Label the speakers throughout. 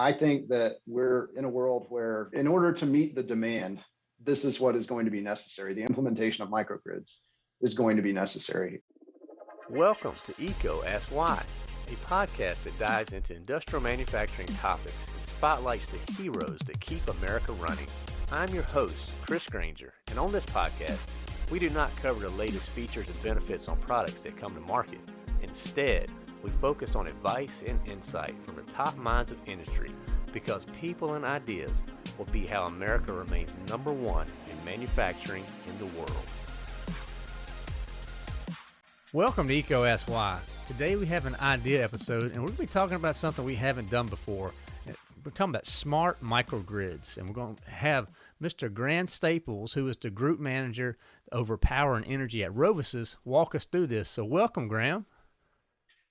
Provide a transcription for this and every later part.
Speaker 1: I think that we're in a world where, in order to meet the demand, this is what is going to be necessary. The implementation of microgrids is going to be necessary.
Speaker 2: Welcome to EECO Ask Why, a podcast that dives into industrial manufacturing topics and spotlights the heroes that keep America running. I'm your host, Chris Grainger, and on this podcast, we do not cover the latest features and benefits on products that come to market. Instead, we focus on advice and insight from the top minds of industry because people and ideas will be how America remains number one in manufacturing in the world.
Speaker 3: Welcome to EECO Ask Why. Today we have an idea episode and we're going to be talking about something we haven't done before. We're talking about smart microgrids and we're going to have Mr. Graham Staples, who is the group manager over power and energy at RoviSys, walk us through this. So welcome, Graham.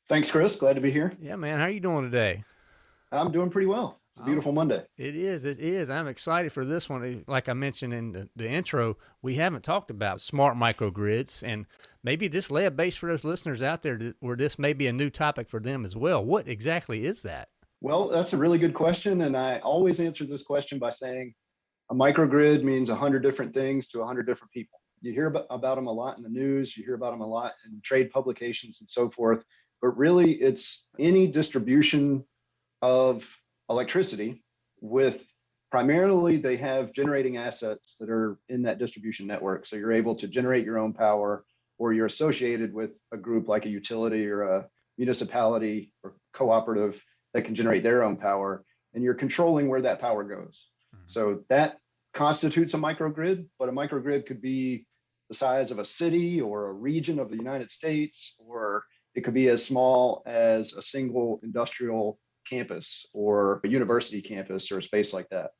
Speaker 1: Thanks, Chris. Glad to be here.
Speaker 3: Yeah, man. How are you doing today?
Speaker 1: I'm doing pretty well. It's a beautiful oh, Monday.
Speaker 3: It is. It is. I'm excited for this one. Like I mentioned in the, the intro, we haven't talked about smart microgrids, and maybe this lay a base for those listeners out there where this may be a new topic for them as well. What exactly is that?
Speaker 1: Well, that's a really good question, and I always answer this question by saying a microgrid means 100 different things to 100 different people. You hear about, about them a lot in the news, you hear about them a lot in trade publications and so forth but really it's any distribution of electricity with primarily they have generating assets that are in that distribution network. So you're able to generate your own power or you're associated with a group like a utility or a municipality or cooperative that can generate their own power and you're controlling where that power goes. Mm-hmm. So that constitutes a microgrid, but a microgrid could be the size of a city or a region of the United States or it could be as small as a single industrial campus or a university campus or a space like that.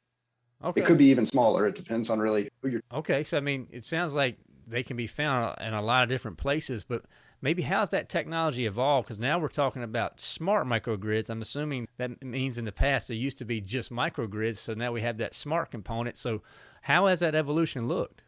Speaker 1: Okay. It could be even smaller. It depends on really who you're.
Speaker 3: Okay. So, I mean, it sounds like they can be found in a lot of different places, but maybe how's that technology evolved? Because now we're talking about smart microgrids. I'm assuming that means in the past there used to be just microgrids. So now we have that smart component. So, how has that evolution looked?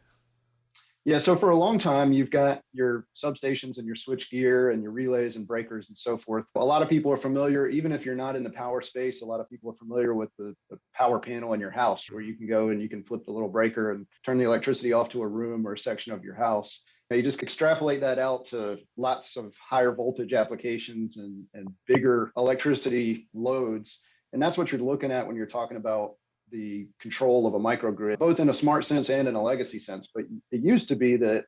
Speaker 1: Yeah, so for a long time, you've got your substations and your switch gear and your relays and breakers and so forth. A lot of people are familiar, even if you're not in the power space, a lot of people are familiar with the, the power panel in your house where you can go and you can flip the little breaker and turn the electricity off to a room or a section of your house. Now you just extrapolate that out to lots of higher voltage applications and, and bigger electricity loads. And that's what you're looking at when you're talking about the control of a microgrid, both in a smart sense and in a legacy sense. But it used to be that,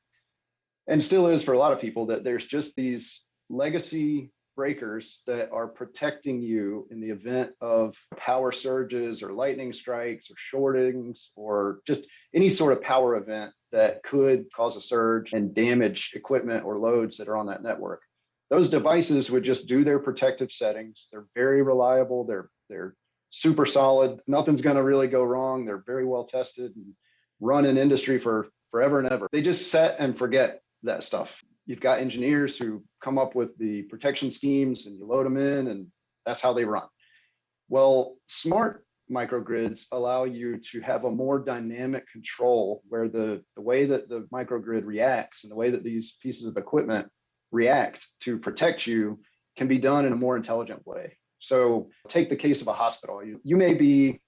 Speaker 1: and still is for a lot of people, that there's just these legacy breakers that are protecting you in the event of power surges or lightning strikes or shortings or just any sort of power event that could cause a surge and damage equipment or loads that are on that network. Those devices would just do their protective settings. They're very reliable. They're they're super solid. Nothing's going to really go wrong. They're very well tested and run in industry for forever and ever. They just set and forget that stuff. You've got engineers who come up with the protection schemes and you load them in and that's how they run. Well, smart microgrids allow you to have a more dynamic control where the, the way that the microgrid reacts and the way that these pieces of equipment react to protect you can be done in a more intelligent way. So take the case of a hospital. You, you may be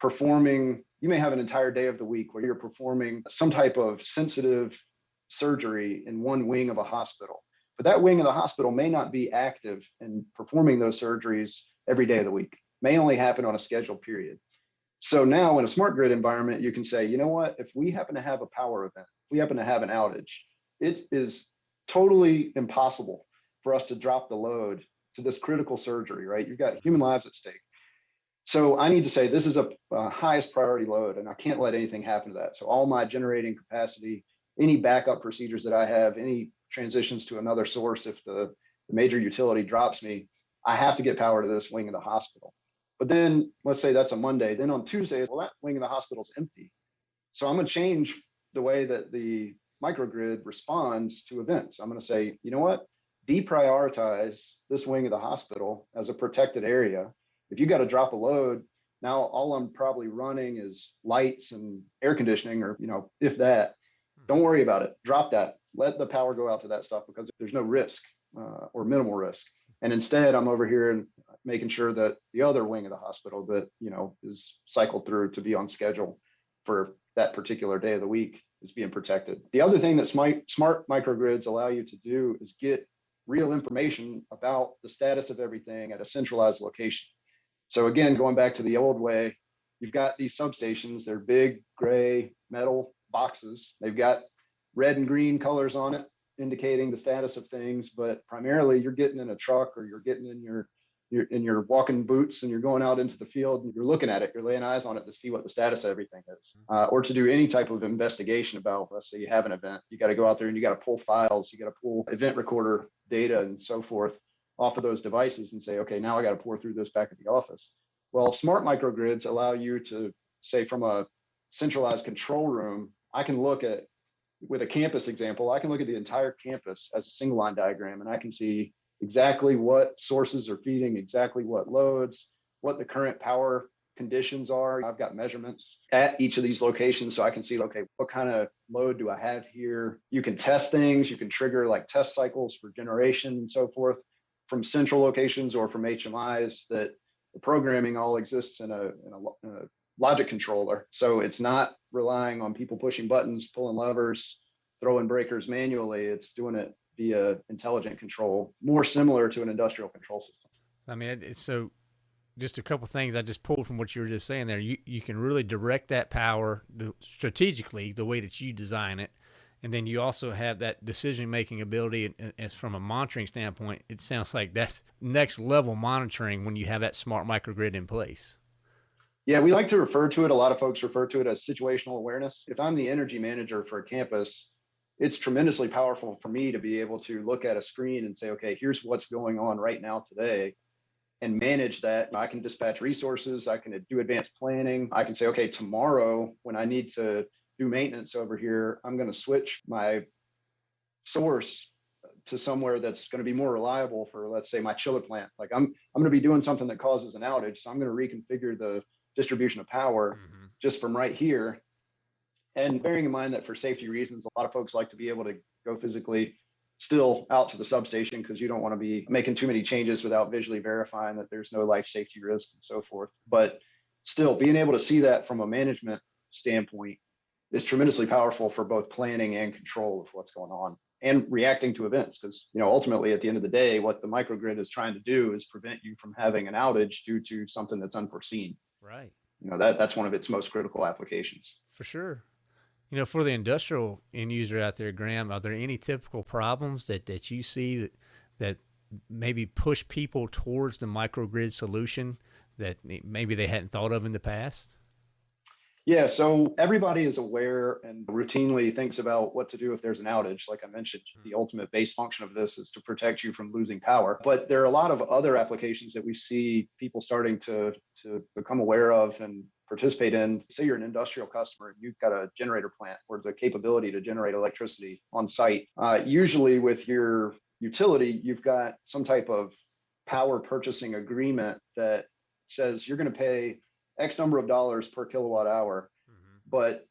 Speaker 1: performing, you may have an entire day of the week where you're performing some type of sensitive surgery in one wing of a hospital. But that wing of the hospital may not be active in performing those surgeries every day of the week, may only happen on a scheduled period. So now in a smart grid environment, you can say, you know what, if we happen to have a power event, if we happen to have an outage, it is totally impossible for us to drop the load to this critical surgery, right? You've got human lives at stake. So I need to say this is a, a, highest priority load and I can't let anything happen to that. So all my generating capacity, any backup procedures that I have, any transitions to another source, if the, the major utility drops me, I have to get power to this wing of the hospital. But then let's say that's a Monday. Then on Tuesday, well, that wing of the hospital is empty. So I'm going to change the way that the microgrid responds to events. I'm going to say, you know what? Deprioritize this wing of the hospital as a protected area. If you got to drop a load, now all I'm probably running is lights and air conditioning, or you know, if that. Don't worry about it. Drop that. Let the power go out to that stuff because there's no risk uh, or minimal risk. And instead, I'm over here and making sure that the other wing of the hospital that, you know, is cycled through to be on schedule for that particular day of the week is being protected. The other thing that smart, smart microgrids allow you to do is get real information about the status of everything at a centralized location. So again, going back to the old way, you've got these substations, they're big gray metal boxes. They've got red and green colors on it, indicating the status of things, but primarily you're getting in a truck or you're getting in your in your walking boots and you're going out into the field and you're looking at it, you're laying eyes on it to see what the status of everything is, uh, or to do any type of investigation about, let's say you have an event, you got to go out there and you got to pull files, you got to pull event recorder data and so forth off of those devices and say, okay, now I got to pore through this back at the office. Well, smart microgrids allow you to say from a centralized control room, I can look at with a campus example, I can look at the entire campus as a single line diagram and I can see exactly what sources are feeding, exactly what loads, what the current power conditions are. I've got measurements at each of these locations so I can see, okay, what kind of load do I have here? You can test things, you can trigger like test cycles for generation and so forth from central locations or from HMIs that the programming all exists in a, in a, in a logic controller. So it's not relying on people pushing buttons, pulling levers, throwing breakers manually. It's doing it via intelligent control, more similar to an industrial control system.
Speaker 3: I mean, it's so just a couple things I just pulled from what you were just saying there. You you can really direct that power strategically the way that you design it, and then you also have that decision making ability. As from a monitoring standpoint, it sounds like that's next level monitoring when you have that smart microgrid in place.
Speaker 1: Yeah, we like to refer to it. A lot of folks refer to it as situational awareness. If I'm the energy manager for a campus, it's tremendously powerful for me to be able to look at a screen and say, okay, here's what's going on right now today and manage that. I can dispatch resources, I can do advanced planning. I can say, okay, tomorrow when I need to do maintenance over here, I'm going to switch my source to somewhere that's going to be more reliable for let's say my chiller plant. Like I'm I'm going to be doing something that causes an outage, so I'm going to reconfigure the distribution of power mm-hmm. just from right here and bearing in mind that for safety reasons, a lot of folks like to be able to go physically still out to the substation because you don't want to be making too many changes without visually verifying that there's no life safety risk and so forth. But still, being able to see that from a management standpoint is tremendously powerful for both planning and control of what's going on and reacting to events because you know ultimately at the end of the day what the microgrid is trying to do is prevent you from having an outage due to something that's unforeseen.
Speaker 3: Right.
Speaker 1: You know that that's one of its most critical applications.
Speaker 3: For sure you know, for the industrial end user out there, Graham, are there any typical problems that, that you see that that maybe push people towards the microgrid solution that maybe they hadn't thought of in the past?
Speaker 1: Yeah, so everybody is aware and routinely thinks about what to do if there's an outage. Like I mentioned, the hmm. ultimate base function of this is to protect you from losing power. But there are a lot of other applications that we see people starting to, to become aware of and participate in. Say you're an industrial customer and you've got a generator plant or the capability to generate electricity on site. Uh, usually with your utility, you've got some type of power purchasing agreement that says you're going to pay X number of dollars per kilowatt hour. Mm-hmm. But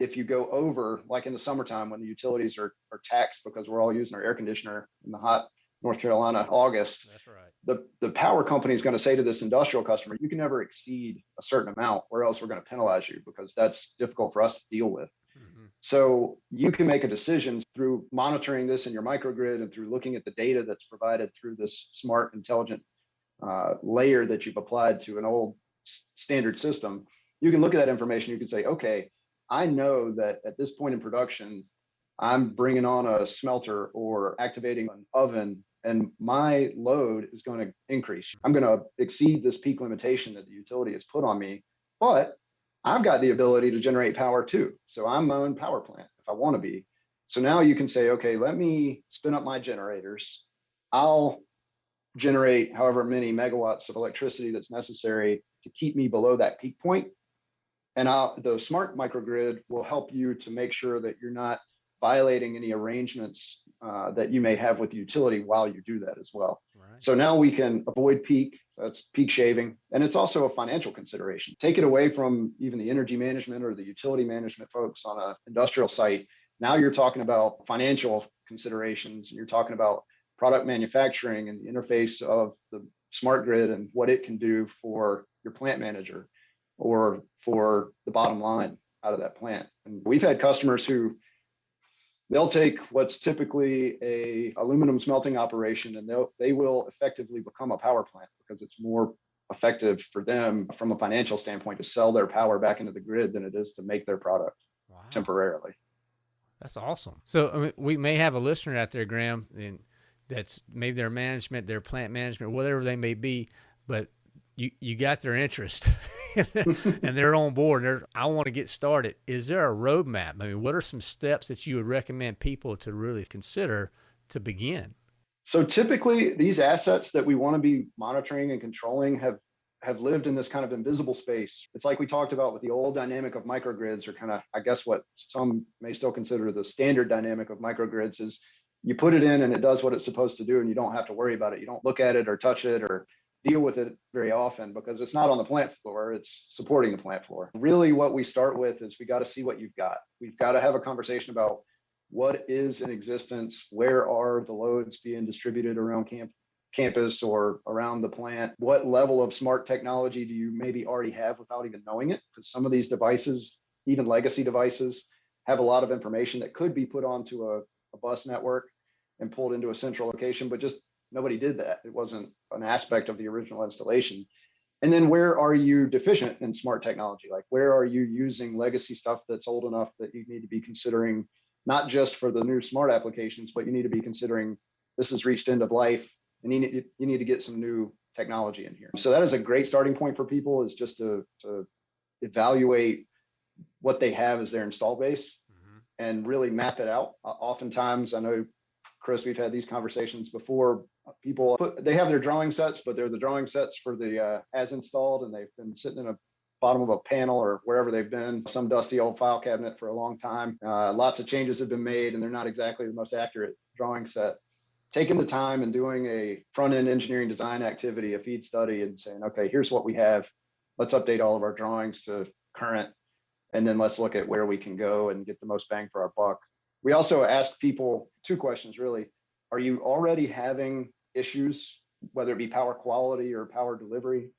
Speaker 1: if you go over, like in the summertime when the utilities are, are taxed because we're all using our air conditioner in the hot North Carolina August.
Speaker 3: That's right.
Speaker 1: The the power company is going to say to this industrial customer, you can never exceed a certain amount, or else we're going to penalize you because that's difficult for us to deal with. Mm-hmm. So you can make a decision through monitoring this in your microgrid and through looking at the data that's provided through this smart, intelligent uh, layer that you've applied to an old standard system. You can look at that information. You can say, okay, I know that at this point in production, I'm bringing on a smelter or activating an oven and my load is going to increase. I'm going to exceed this peak limitation that the utility has put on me, but I've got the ability to generate power too. So I'm my own power plant if I want to be. So now you can say, okay, let me spin up my generators. I'll generate however many megawatts of electricity that's necessary to keep me below that peak point. And I'll, the smart microgrid will help you to make sure that you're not violating any arrangements uh, that you may have with the utility while you do that as well. Right. So now we can avoid peak, that's peak shaving, and it's also a financial consideration. Take it away from even the energy management or the utility management folks on an industrial site. Now you're talking about financial considerations, and you're talking about product manufacturing and the interface of the smart grid and what it can do for your plant manager or for the bottom line out of that plant. And we've had customers who they'll take what's typically a aluminum smelting operation and they'll they will effectively become a power plant because it's more effective for them from a financial standpoint to sell their power back into the grid than it is to make their product wow. temporarily.
Speaker 3: That's awesome. So I mean, we may have a listener out there, Graham, and that's maybe their management, their plant management, whatever they may be, but you you got their interest and they're on board. They're, I want to get started. Is there a roadmap? I mean, what are some steps that you would recommend people to really consider to begin?
Speaker 1: So typically, these assets that we want to be monitoring and controlling have have lived in this kind of invisible space. It's like we talked about with the old dynamic of microgrids, or kind of, I guess, what some may still consider the standard dynamic of microgrids is you put it in and it does what it's supposed to do, and you don't have to worry about it. You don't look at it or touch it or deal with it very often because it's not on the plant floor, it's supporting the plant floor. Really, what we start with is we got to see what you've got. We've got to have a conversation about what is in existence, where are the loads being distributed around camp, campus or around the plant, what level of smart technology do you maybe already have without even knowing it? Because some of these devices, even legacy devices, have a lot of information that could be put onto a, a bus network and pulled into a central location, but just nobody did that. It wasn't an aspect of the original installation. And then where are you deficient in smart technology? Like where are you using legacy stuff that's old enough that you need to be considering not just for the new smart applications, but you need to be considering this has reached end of life and you need, you need to get some new technology in here. So that is a great starting point for people is just to, to evaluate what they have as their install base mm-hmm. and really map it out. Uh, oftentimes, I know Chris, we've had these conversations before. People put, they have their drawing sets, but they're the drawing sets for the uh, as installed, and they've been sitting in a bottom of a panel or wherever they've been, some dusty old file cabinet for a long time. Uh, lots of changes have been made, and they're not exactly the most accurate drawing set. Taking the time and doing a front end engineering design activity, a feed study, and saying, okay, here's what we have. Let's update all of our drawings to current, and then let's look at where we can go and get the most bang for our buck. We also ask people two questions really. Are you already having issues, whether it be power quality or power delivery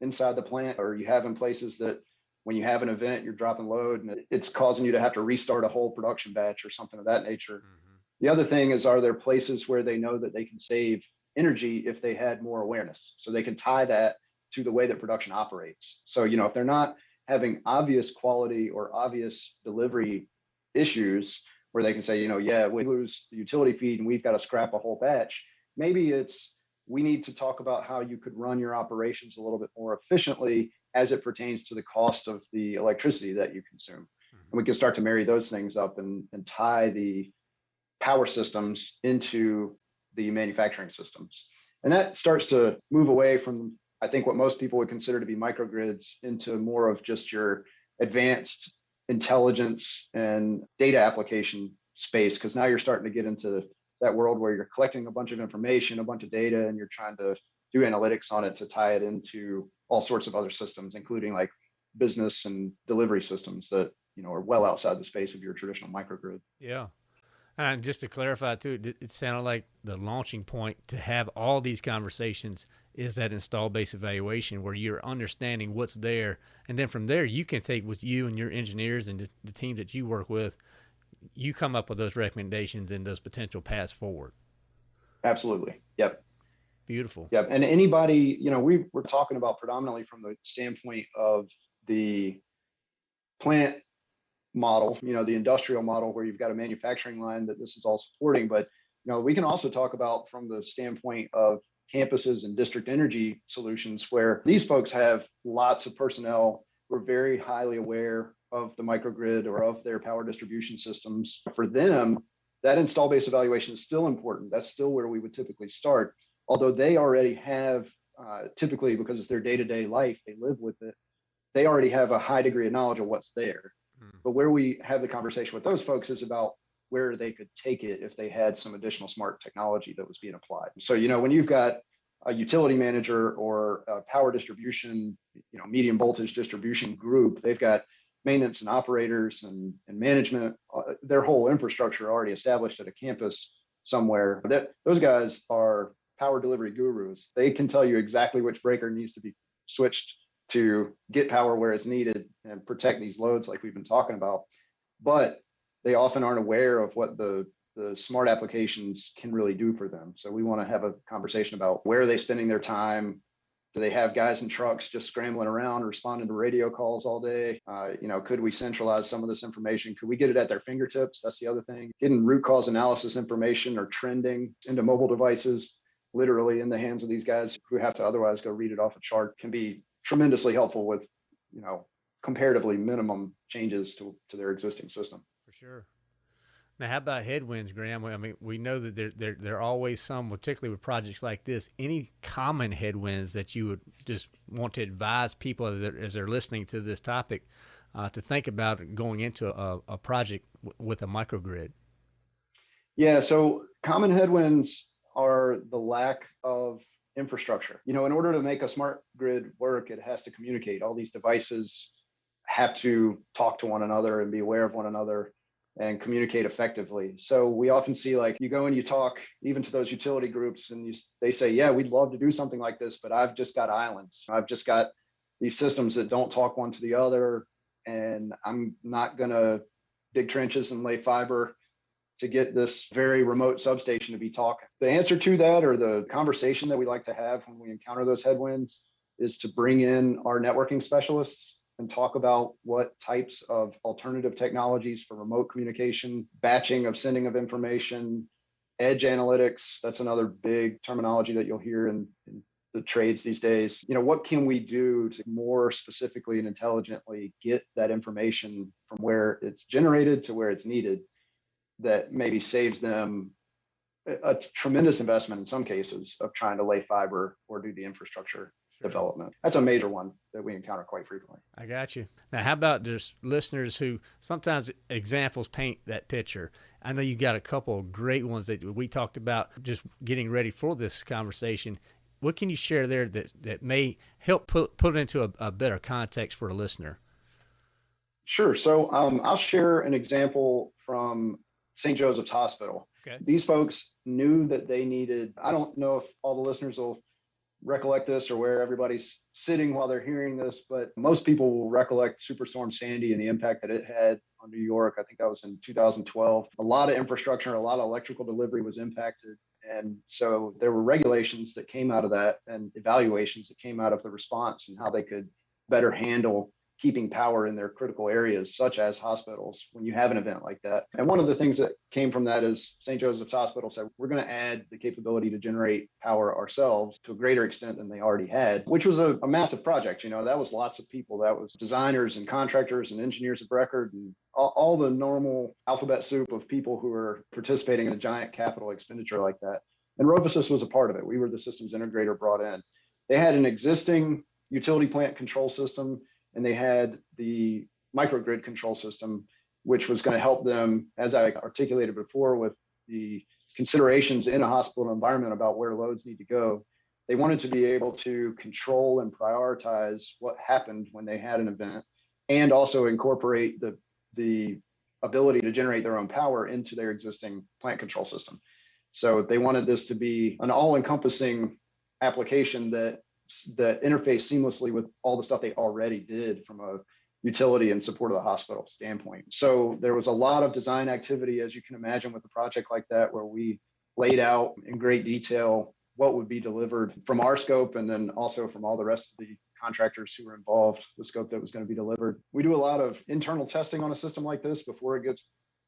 Speaker 1: inside the plant, or you have in places that when you have an event, you're dropping load and it's causing you to have to restart a whole production batch or something of that nature. Mm-hmm. The other thing is, are there places where they know that they can save energy if they had more awareness? So they can tie that to the way that production operates. So, you know, if they're not having obvious quality or obvious delivery issues, where they can say, you know, yeah, we lose the utility feed and we've got to scrap a whole batch. Maybe it's we need to talk about how you could run your operations a little bit more efficiently as it pertains to the cost of the electricity that you consume. Mm-hmm. And we can start to marry those things up and, and tie the power systems into the manufacturing systems. And that starts to move away from, I think, what most people would consider to be microgrids into more of just your advanced intelligence and data application space because now you're starting to get into that world where you're collecting a bunch of information, a bunch of data, and you're trying to do analytics on it to tie it into all sorts of other systems, including like business and delivery systems that you know are well outside the space of your traditional microgrid.
Speaker 3: Yeah. And just to clarify too, it sounded like the launching point to have all these conversations is that install base evaluation where you're understanding what's there. And then from there, you can take with you and your engineers and the, the team that you work with, you come up with those recommendations and those potential paths forward.
Speaker 1: Absolutely. Yep.
Speaker 3: Beautiful.
Speaker 1: Yep. And anybody, you know, we we're talking about predominantly from the standpoint of the plant model, you know, the industrial model where you've got a manufacturing line that this is all supporting. But you know, we can also talk about from the standpoint of campuses and district energy solutions where these folks have lots of personnel who are very highly aware of the microgrid or of their power distribution systems. For them, that install base evaluation is still important. That's still where we would typically start. Although they already have, uh, typically because it's their day to day life, they live with it, they already have a high degree of knowledge of what's there. Mm. But where we have the conversation with those folks is about where they could take it if they had some additional smart technology that was being applied. So, you know, when you've got a utility manager or a power distribution, you know, medium voltage distribution group, they've got maintenance and operators and, and management, uh, their whole infrastructure already established at a campus. somewhere. That those guys are power delivery gurus. They can tell you exactly which breaker needs to be switched to get power where it's needed and protect these loads like we've been talking about. But they often aren't aware of what the the smart applications can really do for them. So we want to have a conversation about where are they spending their time, they have guys in trucks just scrambling around, responding to radio calls all day? Uh, you know, could we centralize some of this information? Could we get it at their fingertips? That's the other thing. Getting root cause analysis information or trending into mobile devices, literally in the hands of these guys who have to otherwise go read it off a chart, can be tremendously helpful with, you know, comparatively minimum changes to, to their existing system.
Speaker 3: For sure. Now, how about headwinds, Graham? I mean, we know that there, there, there are always some, particularly with projects like this. Any common headwinds that you would just want to advise people as they're, as they're listening to this topic uh, to think about going into a, a project with a microgrid?
Speaker 1: Yeah, so common headwinds are the lack of infrastructure. You know, in order to make a smart grid work, it has to communicate. All these devices have to talk to one another and be aware of one another and communicate effectively. So we often see like you go and you talk even to those utility groups and you, they say, yeah, we'd love to do something like this, but I've just got islands. I've just got these systems that don't talk one to the other. And I'm not going to dig trenches and lay fiber to get this very remote substation to be talking. The answer to that or the conversation that we like to have when we encounter those headwinds is to bring in our networking specialists and talk about what types of alternative technologies for remote communication, batching of sending of information, edge analytics. That's another big terminology that you'll hear in, in the trades these days. You know, what can we do to more specifically and intelligently get that information from where it's generated to where it's needed that maybe saves them a, a tremendous investment in some cases of trying to lay fiber or do the infrastructure. Development. That's a major one that we encounter quite frequently.
Speaker 3: I got you. Now, how about just listeners who sometimes examples paint that picture? I know you got a couple of great ones that we talked about just getting ready for this conversation. What can you share there that, that may help put, put it into a, a better context for a listener?
Speaker 1: Sure. So um, I'll share an example from St. Joseph's Hospital. Okay. These folks knew that they needed, I don't know if all the listeners will recollect this or where everybody's sitting while they're hearing this, but most people will recollect Superstorm Sandy and the impact that it had on New York. I think that was in 2012. A lot of infrastructure, a lot of electrical delivery was impacted. And so there were regulations that came out of that and evaluations that came out of the response and how they could better handle keeping power in their critical areas, such as hospitals, when you have an event like that. And one of the things that came from that is St. Joseph's Hospital said, we're going to add the capability to generate power ourselves to a greater extent than they already had, which was a, a, massive project. You know, that was lots of people. That was designers and contractors and engineers of record and all, all the normal alphabet soup of people who are participating in a giant capital expenditure like that. And RoviSys was a part of it. We were the systems integrator brought in. They had an existing utility plant control system and they had the microgrid control system, which was going to help them, as I articulated before, with the considerations in a hospital environment about where loads need to go. They wanted to be able to control and prioritize what happened when they had an event and also incorporate the, the ability to generate their own power into their existing plant control system. So they wanted this to be an all encompassing application that that interface seamlessly with all the stuff they already did from a utility and support of the hospital standpoint. So there was a lot of design activity, as you can imagine, with a project like that, where we laid out in great detail what would be delivered from our scope and then also from all the rest of the contractors who were involved, the scope that was going to be delivered. We do a lot of internal testing on a system like this before it gets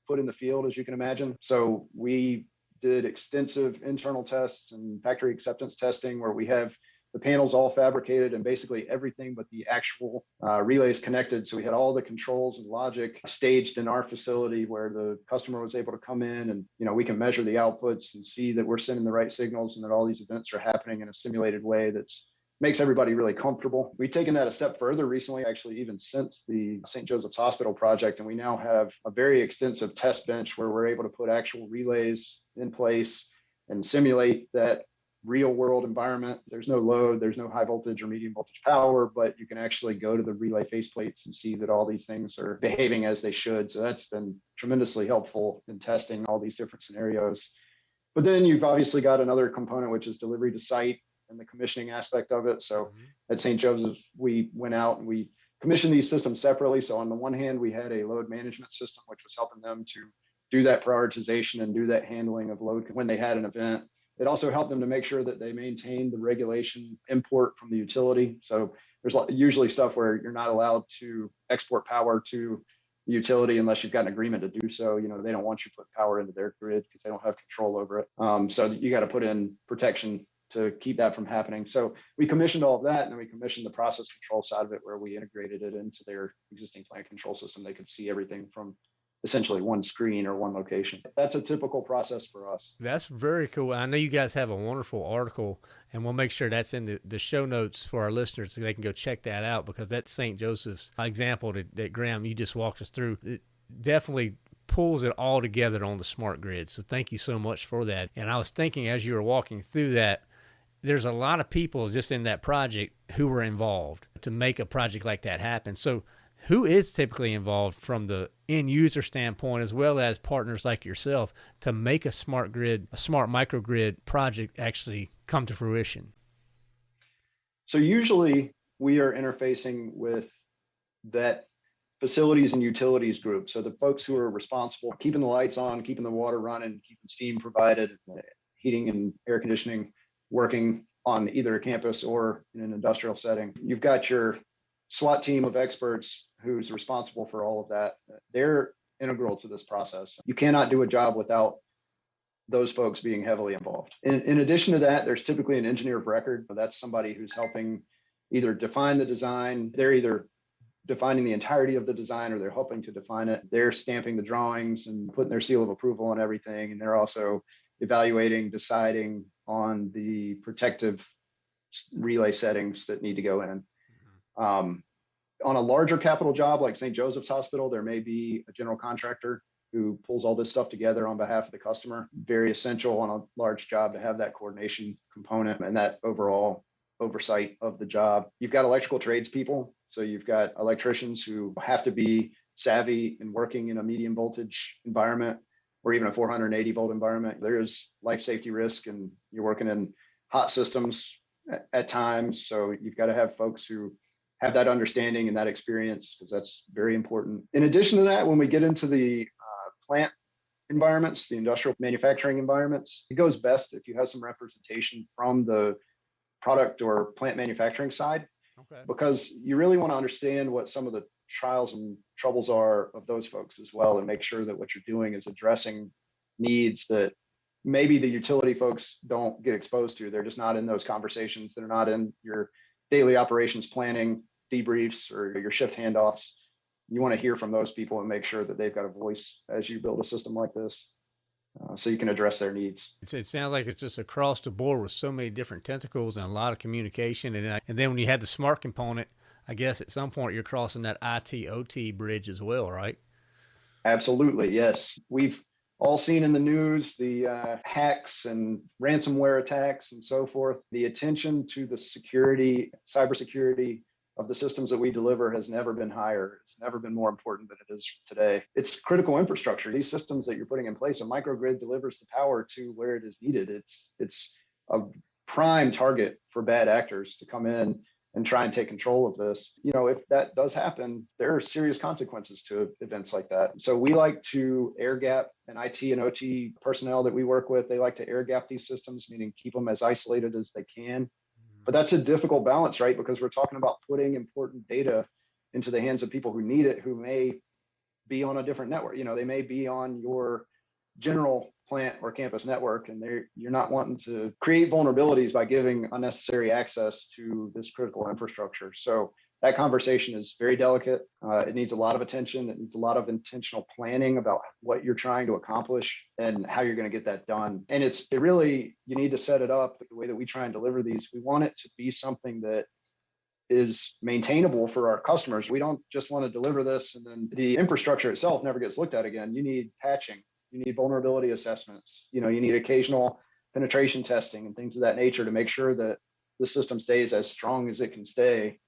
Speaker 1: put in the field, as you can imagine. So we did extensive internal tests and factory acceptance testing where we have the panels all fabricated and basically everything but the actual uh, relays connected. So we had all the controls and logic staged in our facility where the customer was able to come in and, you know, we can measure the outputs and see that we're sending the right signals and that all these events are happening in a simulated way that's makes everybody really comfortable. We've taken that a step further recently, actually, even since the St. Joseph's Hospital project. And we now have a very extensive test bench where we're able to put actual relays in place and simulate that real world environment. There's no load, there's no high voltage or medium voltage power, but you can actually go to the relay faceplates and see that all these things are behaving as they should. So that's been tremendously helpful in testing all these different scenarios. But then you've obviously got another component, which is delivery to site and the commissioning aspect of it. So
Speaker 3: Mhm.
Speaker 1: at St. Joseph's, we went out and we commissioned these systems separately. So on the one hand, we had a load management system, which was helping them to do that prioritization and do that handling of load when they had an event. It also helped them to make sure that they maintained the regulation import from the utility. So there's usually stuff where you're not allowed to export power to the utility unless you've got an agreement to do so. You know, they don't want you to put power into their grid because they don't have control over it. Um, so you got to put in protection to keep that from happening. So we commissioned all of that and then we commissioned the process control side of it where we integrated it into their existing plant control system. They could see everything from essentially one screen or one location. That's a typical process for us.
Speaker 3: That's very cool. I know you guys have a wonderful article, and we'll make sure that's in the, the show notes for our listeners so they can go check that out because that St. Joseph's example that, that Graham, you just walked us through, it definitely pulls it all together on the smart grid. So thank you so much for that. And I was thinking as you were walking through that, there's a lot of people just in that project who were involved to make a project like that happen. So who is typically involved from the end user standpoint as well as partners like yourself to make a smart grid a smart microgrid project actually come to fruition
Speaker 1: So usually we are interfacing with that facilities and utilities group. So the folks who are responsible keeping the lights on, keeping the water running, keeping steam provided, heating and air conditioning working on either a campus or in an industrial setting. You've got your SWAT team of experts who's responsible for all of that. They're integral to this process. You cannot do a job without those folks being heavily involved. In, in addition to that, there's typically an engineer of record. But that's somebody who's helping either define the design. They're either defining the entirety of the design or they're helping to define it. They're stamping the drawings and putting their seal of approval on everything. And they're also evaluating, deciding on the protective relay settings that need to go in. Um, on a larger capital job like St. Joseph's Hospital, there may be a general contractor who pulls all this stuff together on behalf of the customer. Very essential on a large job to have that coordination component and that overall oversight of the job. You've got electrical tradespeople. So you've got electricians who have to be savvy and working in a medium voltage environment or even a 480 volt environment. There is life safety risk and you're working in hot systems at, at times. So you've got to have folks who have that understanding and that experience because that's very important. In addition to that, when we get into the uh, plant environments, the industrial manufacturing environments, it goes best if you have some representation from the product or plant manufacturing side
Speaker 3: okay.
Speaker 1: because you really want to understand what some of the trials and troubles are of those folks as well and make sure that what you're doing is addressing needs that maybe the utility folks don't get exposed to. They're just not in those conversations. They're not in your daily operations planning debriefs or your shift handoffs you want to hear from those people and make sure that they've got a voice as you build a system like this uh, so you can address their needs
Speaker 3: it's, it sounds like it's just across the board with so many different tentacles and a lot of communication and, and then when you have the smart component i guess at some point you're crossing that it ot bridge as well right
Speaker 1: Absolutely, yes. We've all seen in the news the uh, hacks and ransomware attacks and so forth. The attention to the security, cybersecurity of the systems that we deliver has never been higher. It's never been more important than it is today. It's critical infrastructure. These systems that you're putting in place, a microgrid delivers the power to where it is needed. It's it's a prime target for bad actors to come in and try and take control of this. You know, if that does happen, there are serious consequences to events like that. So we like to air gap and IT and OT personnel that we work with, they like to air gap these systems, meaning keep them as isolated as they can. But that's a difficult balance, right? Because we're talking about putting important data into the hands of people who need it, who may be on a different network. You know, they may be on your general plant or campus network and they're you're not wanting to create vulnerabilities by giving unnecessary access to this critical infrastructure so that conversation is very delicate. Uh, it needs a lot of attention. It needs a lot of intentional planning about what you're trying to accomplish and how you're going to get that done. And it's it really you need to set it up the way that we try and deliver these. We want it to be something that is maintainable for our customers. We don't just want to deliver this and then the infrastructure itself never gets looked at again. You need patching. You need vulnerability assessments. You know you need occasional penetration testing and things of that nature to make sure that the system stays as strong as it can stay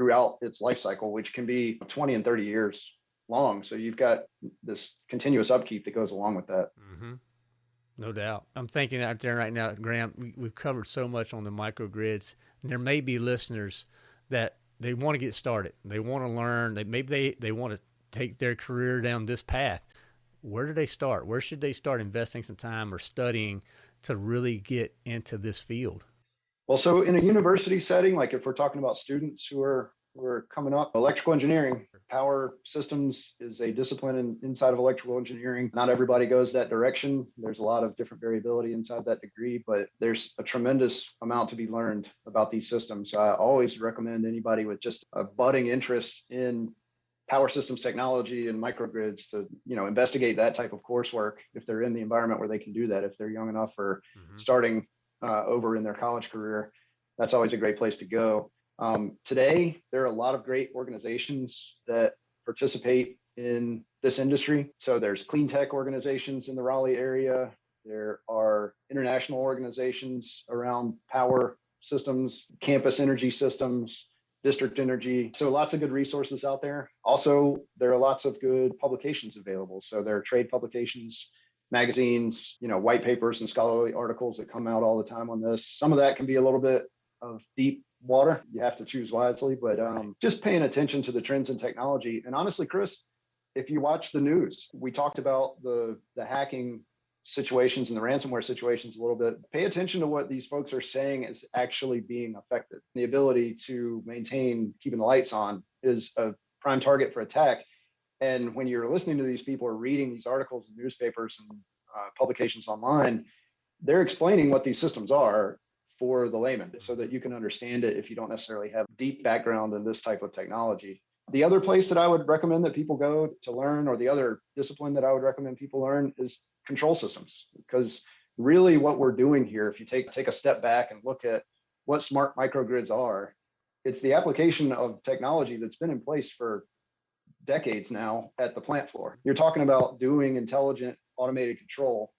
Speaker 1: throughout its life cycle which can be 20 and 30 years long so you've got this continuous upkeep that goes along with that
Speaker 3: mm-hmm. No doubt. I'm thinking out there right now, Graham, we, we've covered so much on the microgrids. There may be listeners that they want to get started. They want to learn. They maybe they, they want to take their career down this path. Where do they start? Where should they start investing some time or studying to really get into this field?
Speaker 1: Well, so in a university setting, like if we're talking about students who are who are coming up, electrical engineering, power systems is a discipline in, inside of electrical engineering. Not everybody goes that direction. There's a lot of different variability inside that degree, but there's a tremendous amount to be learned about these systems. So I always recommend anybody with just a budding interest in power systems technology and microgrids to you know investigate that type of coursework if they're in the environment where they can do that if they're young enough or mm-hmm. starting uh, over in their college career, that's always a great place to go. Um, today, there are a lot of great organizations that participate in this industry. So there's clean tech organizations in the Raleigh area. There are international organizations around power systems, campus energy systems, district energy. So lots of good resources out there. Also, there are lots of good publications available. So there are trade publications magazines, you know, white papers and scholarly articles that come out all the time on this. Some of that can be a little bit of deep water. You have to choose wisely, but um, just paying attention to the trends in technology. And honestly, Chris, if you watch the news, we talked about the the hacking situations and the ransomware situations a little bit. Pay attention to what these folks are saying is actually being affected. The ability to maintain keeping the lights on is a prime target for attack. And when you're listening to these people or reading these articles in newspapers and uh, publications online, they're explaining what these systems are for the layman so that you can understand it if you don't necessarily have deep background in this type of technology. The other place that I would recommend that people go to learn, or the other discipline that I would recommend people learn, is control systems. Because really, what we're doing here, if you take take a step back and look at what smart microgrids are, it's the application of technology that's been in place for decades now at the plant floor. You're talking about doing intelligent automated control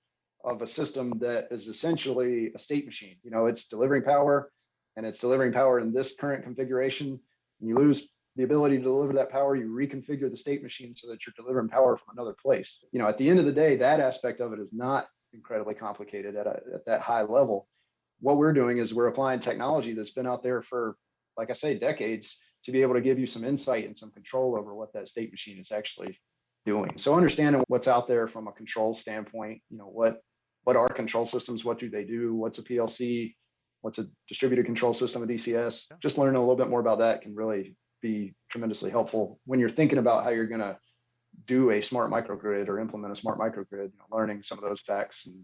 Speaker 1: of a system that is essentially a state machine. You know, it's delivering power and it's delivering power in this current configuration. And you lose the ability to deliver that power, you reconfigure the state machine so that you're delivering power from another place. You know, at the end of the day, that aspect of it is not incredibly complicated at, a, at that high level. What we're doing is we're applying technology that's been out there for, like I say, decades to be able to give you some insight and some control over what that state machine is actually doing. So understanding what's out there from a control standpoint, you know, what what are control systems, what do they do, what's a PLC, what's a distributed control system, a DCS, just learning a little bit more about that can really be tremendously helpful when you're thinking about how you're going to do a smart microgrid or implement a smart microgrid, you know, learning some of those facts and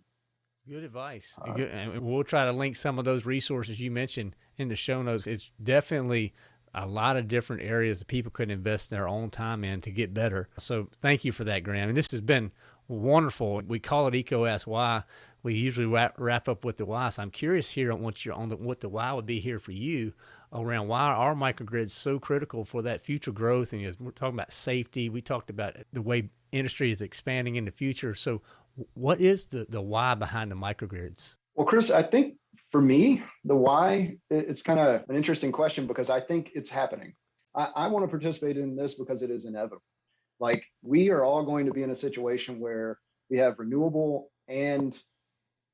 Speaker 3: Good advice. Uh, Good. And we'll try to link some of those resources you mentioned in the show notes. It's definitely a lot of different areas that people could invest their own time in to get better. So thank you for that, Graham. And this has been wonderful. We call it EECO Ask Why. We usually wrap, wrap up with the why. So I'm curious here on what you're on the, what the why would be here for you around why are microgrids so critical for that future growth. And as we're talking about safety, we talked about the way industry is expanding in the future. So what is the, the why behind the microgrids?
Speaker 1: Well, Chris, I think for me, the why, it's kind of an interesting question because I think it's happening. I, I want to participate in this because it is inevitable. Like we are all going to be in a situation where we have renewable and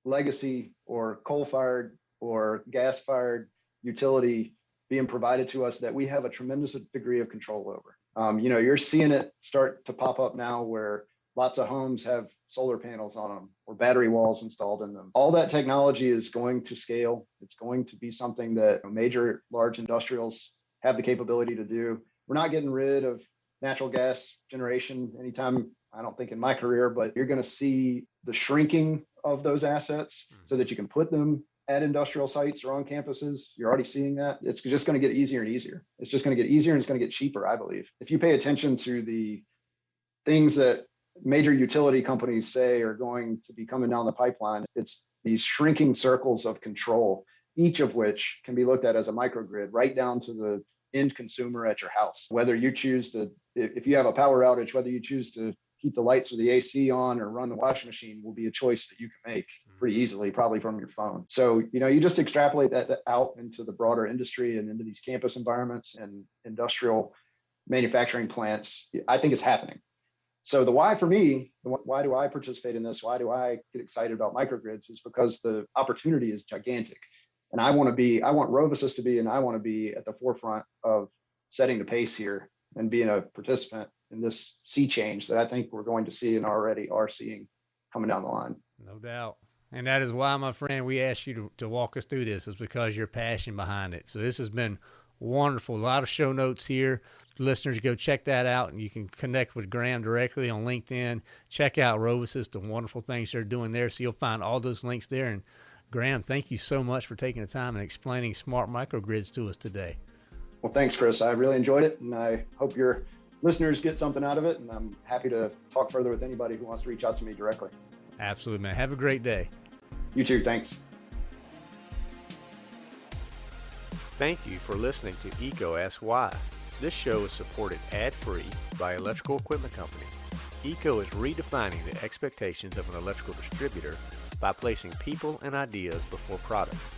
Speaker 1: legacy or coal fired or gas fired utility being provided to us that we have a tremendous degree of control over. Um, you know, you're seeing it start to pop up now where lots of homes have solar panels on them or battery walls installed in them. All that technology is going to scale. It's going to be something that major large industrials have the capability to do. We're not getting rid of natural gas generation anytime, I don't think in my career, but you're going to see the shrinking of those assets hmm. so that you can put them at industrial sites or on campuses. You're already seeing that. It's just going to get easier and easier. It's just going to get easier and it's going to get cheaper, I believe. If you pay attention to the things that major utility companies say are going to be coming down the pipeline. It's these shrinking circles of control, each of which can be looked at as a microgrid, right down to the end consumer at your house. Whether you choose to, if you have a power outage, whether you choose to keep the lights or the AC on or run the washing machine will be a choice that you can make mm-hmm. pretty easily, probably from your phone. So, you know, you just extrapolate that out into the broader industry and into these campus environments and industrial manufacturing plants. I think it's happening. So the why for me, why do I participate in this? Why do I get excited about microgrids? Is because the opportunity is gigantic, and I want to be, I want RoviSys to be, and I want to be at the forefront of setting the pace here and being a participant in this sea change that I think we're going to see and already are seeing coming down the line.
Speaker 3: No doubt. And that is why, my friend, we asked you to, to walk us through this, is because your passion behind it. So this has been wonderful. A lot of show notes here. Listeners, go check that out, and you can connect with Graham directly on LinkedIn. Check out RoviSys, the wonderful things they're doing there. So you'll find all those links there. And Graham, thank you so much for taking the time and explaining smart microgrids to us today.
Speaker 1: Well, thanks, Chris. I really enjoyed it, and I hope your listeners get something out of it. And I'm happy to talk further with anybody who wants to reach out to me directly.
Speaker 3: Absolutely, man. Have a great day.
Speaker 1: You too. Thanks.
Speaker 2: Thank you for listening to EECO Ask Why. This show is supported ad-free by Electrical Equipment Company. EECO is redefining the expectations of an electrical distributor by placing people and ideas before products.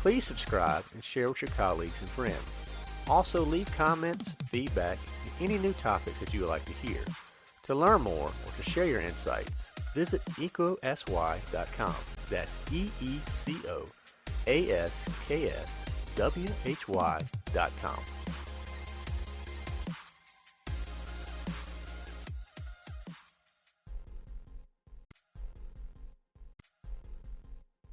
Speaker 2: Please subscribe and share with your colleagues and friends. Also leave comments, feedback, and any new topics that you would like to hear. To learn more or to share your insights, visit eecosy.com. That's E-E-C-O A-S-K-S W-H-Y.com.